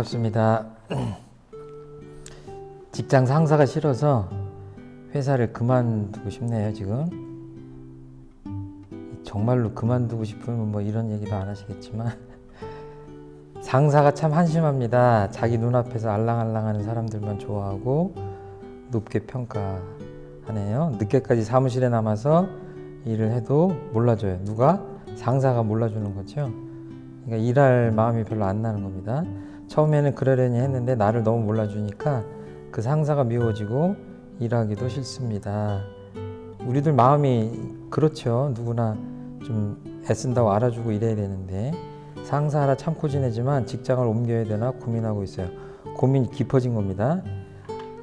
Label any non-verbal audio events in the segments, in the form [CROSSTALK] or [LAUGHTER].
반갑습니다. 직장 상사가 싫어서 회사를 그만두고 싶네요, 지금. 정말로 그만두고 싶으면 뭐 이런 얘기도 안 하시겠지만 상사가 참 한심합니다. 자기 눈앞에서 알랑알랑하는 사람들만 좋아하고 높게 평가하네요. 늦게까지 사무실에 남아서 일을 해도 몰라줘요. 누가? 상사가 몰라주는 거죠. 그러니까 일할 마음이 별로 안 나는 겁니다. 처음에는 그러려니 했는데 나를 너무 몰라주니까 그 상사가 미워지고 일하기도 싫습니다. 우리들 마음이 그렇죠. 누구나 좀 애쓴다고 알아주고 이래야 되는데 상사 하나 참고 지내지만 직장을 옮겨야 되나 고민하고 있어요. 고민이 깊어진 겁니다.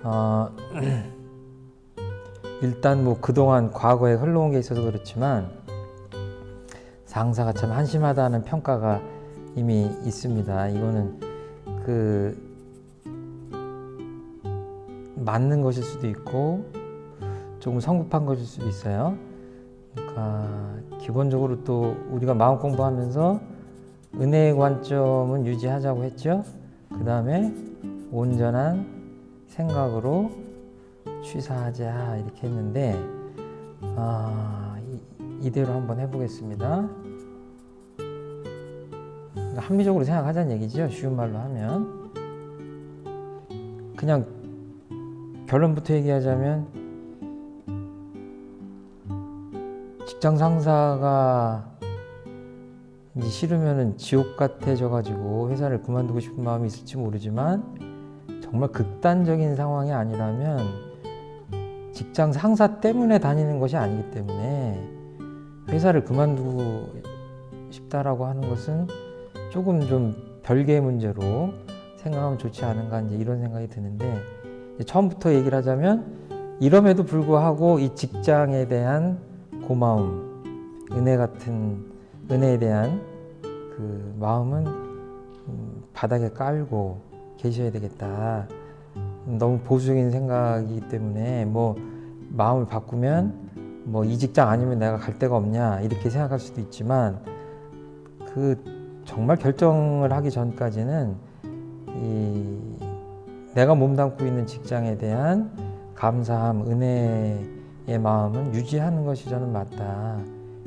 어, [CLEARS THROAT] 일단 뭐 그동안 과거에 흘러온 게 있어서 그렇지만 상사가 참 한심하다는 평가가 이미 있습니다. 이거는 그 맞는 것일 수도 있고 조금 성급한 것일 수도 있어요. 그러니까 기본적으로 또 우리가 마음 공부하면서 은혜의 관점은 유지하자고 했죠. 그 다음에 온전한 생각으로 취사하자 이렇게 했는데 아, 이, 이대로 한번 해보겠습니다. 합리적으로 생각하자는 얘기죠. 쉬운 말로 하면 그냥 결론부터 얘기하자면 직장 상사가 이제 싫으면은 지옥 같아져 가지고 회사를 그만두고 싶은 마음이 있을지 모르지만 정말 극단적인 상황이 아니라면 직장 상사 때문에 다니는 것이 아니기 때문에 회사를 그만두고 싶다라고 하는 것은 조금 좀 별개의 문제로 생각하면 좋지 않은가 이제 이런 생각이 드는데 처음부터 얘기를 하자면 이럼에도 불구하고 이 직장에 대한 고마움, 은혜 같은 은혜에 대한 그 마음은 바닥에 깔고 계셔야 되겠다. 너무 보수적인 생각이기 때문에 뭐 마음을 바꾸면 뭐 이 직장 아니면 내가 갈 데가 없냐 이렇게 생각할 수도 있지만 그 정말 결정을 하기 전까지는 이 내가 몸담고 있는 직장에 대한 감사함, 은혜의 마음은 유지하는 것이 저는 맞다.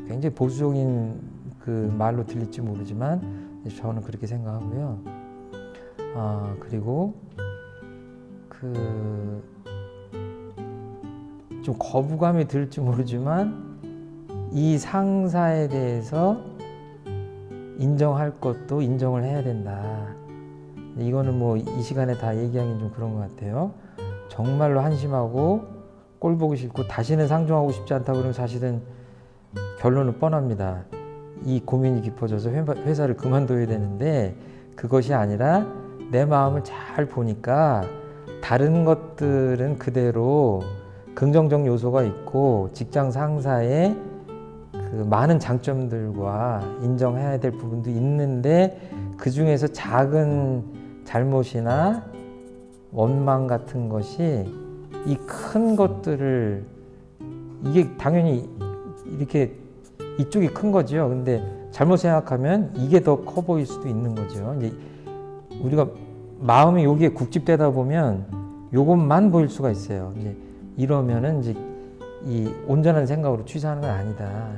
굉장히 보수적인 그 말로 들릴지 모르지만 저는 그렇게 생각하고요. 아 그리고 그 좀 거부감이 들지 모르지만 이 상사에 대해서 인정할 것도 인정을 해야 된다. 이거는 뭐 이 시간에 다 얘기하기는 좀 그런 것 같아요. 정말로 한심하고 꼴 보기 싫고 다시는 상종하고 싶지 않다 그러면 사실은 결론은 뻔합니다. 이 고민이 깊어져서 회사를 그만둬야 되는데 그것이 아니라 내 마음을 잘 보니까 다른 것들은 그대로 긍정적 요소가 있고 직장 상사의 그 많은 장점들과 인정해야 될 부분도 있는데 그 중에서 작은 잘못이나 원망 같은 것이 이 큰 것들을 이게 당연히 이렇게 이쪽이 큰 거죠. 근데 잘못 생각하면 이게 더 커 보일 수도 있는 거죠. 이제 우리가 마음이 여기에 국집되다 보면 요것만 보일 수가 있어요. 이제 이러면은 이제 이 온전한 생각으로 취사하는 건 아니다.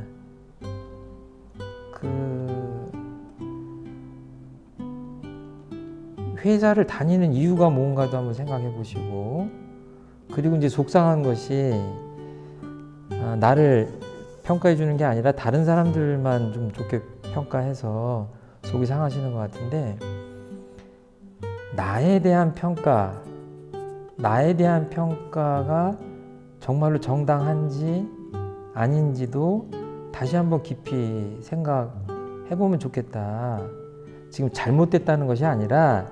그 회사를 다니는 이유가 뭔가도 한번 생각해 보시고 그리고 이제 속상한 것이 아, 나를 평가해 주는 게 아니라 다른 사람들만 좀 좋게 평가해서 속이 상하시는 것 같은데 나에 대한 평가 나에 대한 평가가 정말로 정당한지 아닌지도 다시 한번 깊이 생각해 보면 좋겠다. 지금 잘못됐다는 것이 아니라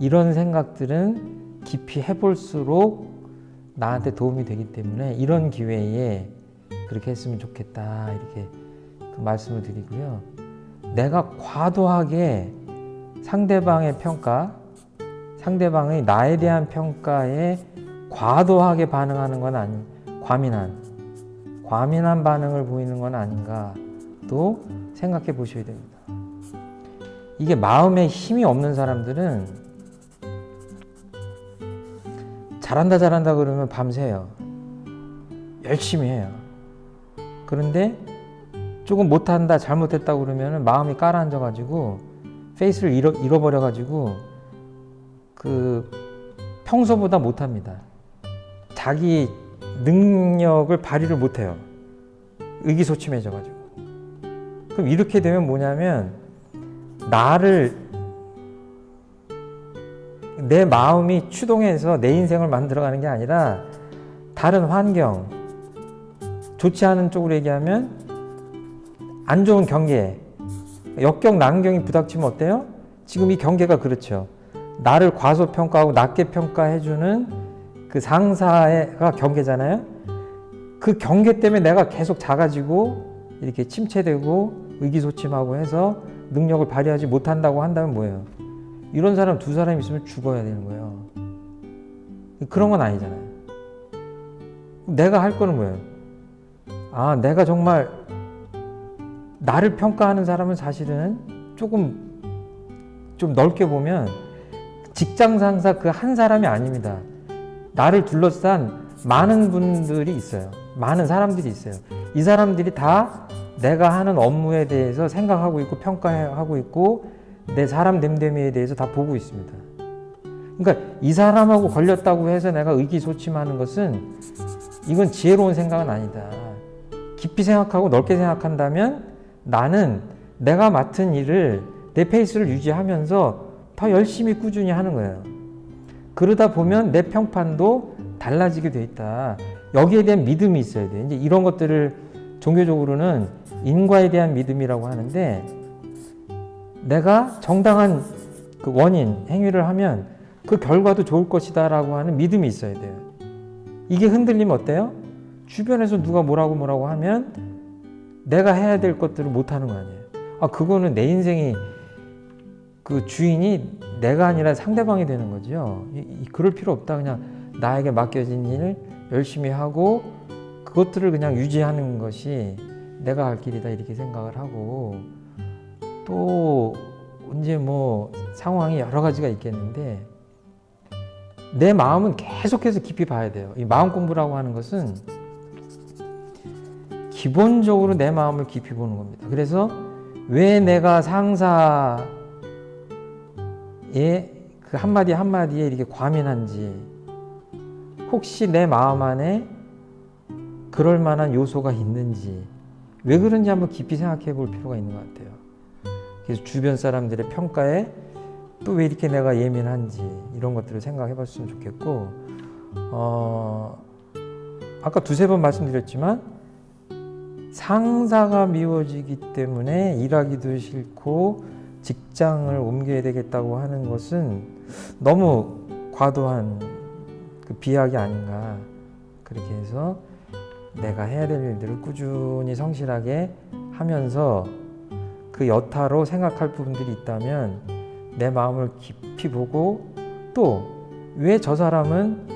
이런 생각들은 깊이 해볼수록 나한테 도움이 되기 때문에 이런 기회에 그렇게 했으면 좋겠다 이렇게 그 말씀을 드리고요. 내가 과도하게 상대방의 평가, 상대방의 나에 대한 평가에 과도하게 반응하는 건 아니, 과민한, 과민한 반응을 보이는 건 아닌가 또 생각해 보셔야 됩니다. 이게 마음에 힘이 없는 사람들은 잘한다 잘한다 그러면 밤새요. 열심히 해요. 그런데 조금 못한다 잘못했다 그러면 마음이 깔아앉아 가지고 페이스를 잃어, 잃어버려 가지고 그 평소보다 못합니다. 자기 능력을 발휘를 못해요. 의기소침해져 가지고. 그럼 이렇게 되면 뭐냐면 나를 내 마음이 추동해서 내 인생을 만들어가는 게 아니라 다른 환경, 좋지 않은 쪽으로 얘기하면 안 좋은 경계, 역경, 난경이 부닥치면 어때요? 지금 이 경계가 그렇죠. 나를 과소평가하고 낮게 평가해주는 그 상사가 경계잖아요. 그 경계 때문에 내가 계속 작아지고 이렇게 침체되고 의기소침하고 해서 능력을 발휘하지 못한다고 한다면 뭐예요? 이런 사람 두 사람 있으면 죽어야 되는 거예요. 그런 건 아니잖아요. 내가 할 거는 뭐예요? 아, 내가 정말 나를 평가하는 사람은 사실은 조금 좀 넓게 보면 직장 상사 그 한 사람이 아닙니다. 나를 둘러싼 많은 분들이 있어요. 많은 사람들이 있어요. 이 사람들이 다 내가 하는 업무에 대해서 생각하고 있고 평가하고 있고 내 사람 됨됨이에 대해서 다 보고 있습니다. 그러니까 이 사람하고 걸렸다고 해서 내가 의기소침하는 것은 이건 지혜로운 생각은 아니다. 깊이 생각하고 넓게 생각한다면 나는 내가 맡은 일을 내 페이스를 유지하면서 더 열심히 꾸준히 하는 거예요. 그러다 보면 내 평판도 달라지게 돼 있다. 여기에 대한 믿음이 있어야 돼. 이제 이런 것들을 종교적으로는 인과에 대한 믿음이라고 하는데 내가 정당한 그 원인, 행위를 하면 그 결과도 좋을 것이다 라고 하는 믿음이 있어야 돼요. 이게 흔들리면 어때요? 주변에서 누가 뭐라고 뭐라고 하면 내가 해야 될 것들을 못 하는 거 아니에요. 아, 그거는 내 인생이 그 주인이 내가 아니라 상대방이 되는 거죠. 이, 이, 그럴 필요 없다. 그냥 나에게 맡겨진 일 열심히 하고 그것들을 그냥 유지하는 것이 내가 할 길이다 이렇게 생각을 하고 또 이제 뭐 상황이 여러 가지가 있겠는데 내 마음은 계속해서 깊이 봐야 돼요. 이 마음 공부라고 하는 것은 기본적으로 내 마음을 깊이 보는 겁니다. 그래서 왜 내가 상사의 그 한마디 한마디에 이렇게 과민한지 혹시 내 마음 안에 그럴 만한 요소가 있는지 왜 그런지 한번 깊이 생각해 볼 필요가 있는 것 같아요. 그래서 주변 사람들의 평가에 또 왜 이렇게 내가 예민한지 이런 것들을 생각해 봤으면 좋겠고 어, 아까 두세 번 말씀드렸지만 상사가 미워지기 때문에 일하기도 싫고 직장을 옮겨야 되겠다고 하는 것은 너무 과도한 그 비약이 아닌가 그렇게 해서 내가 해야 될 일들을 꾸준히 성실하게 하면서 그 여타로 생각할 부분들이 있다면 내 마음을 깊이 보고 또 왜 저 사람은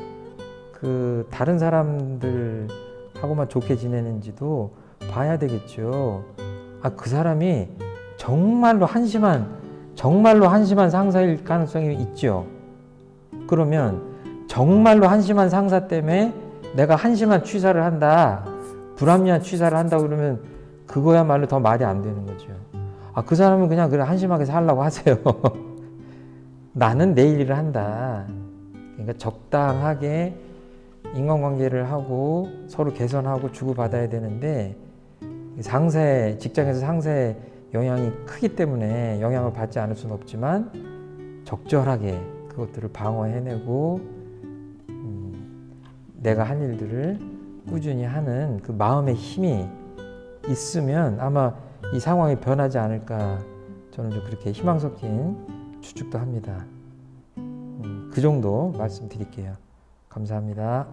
그 다른 사람들하고만 좋게 지내는지도 봐야 되겠죠. 아, 그 사람이 정말로 한심한, 정말로 한심한 상사일 가능성이 있죠. 그러면 정말로 한심한 상사 때문에 내가 한심한 취사를 한다, 불합리한 취사를 한다 그러면 그거야말로 더 말이 안 되는 거죠. 아, 그 사람은 그냥 그래 한심하게 살라고 하세요. [LAUGHS] 나는 내 일을 한다. 그러니까 적당하게 인간관계를 하고 서로 개선하고 주고받아야 되는데 상세 직장에서 상세 영향이 크기 때문에 영향을 받지 않을 수는 없지만 적절하게 그것들을 방어해내고 음, 내가 할 일들을 꾸준히 하는 그 마음의 힘이 있으면 아마 이 상황이 변하지 않을까 저는 좀 그렇게 희망 섞인 추측도 합니다. 음, 그 정도 말씀드릴게요. 감사합니다.